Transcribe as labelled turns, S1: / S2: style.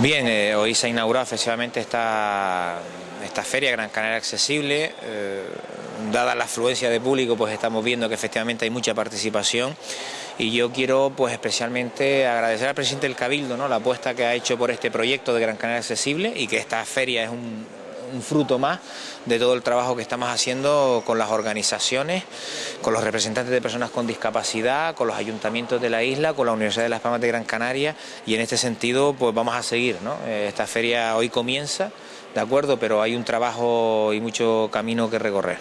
S1: Bien, eh, hoy se ha inaugurado efectivamente esta, esta feria Gran Canaria Accesible. Eh, dada la afluencia de público, pues estamos viendo que efectivamente hay mucha participación y yo quiero pues especialmente agradecer al presidente del Cabildo ¿no? la apuesta que ha hecho por este proyecto de Gran Canaria Accesible y que esta feria es un, un fruto más de todo el trabajo que estamos haciendo con las organizaciones, con los representantes de personas con discapacidad, con los ayuntamientos de la isla, con la Universidad de Las Palmas de Gran Canaria y en este sentido pues vamos a seguir. ¿no? Esta feria hoy comienza, de acuerdo, pero hay un trabajo y mucho camino que recorrer.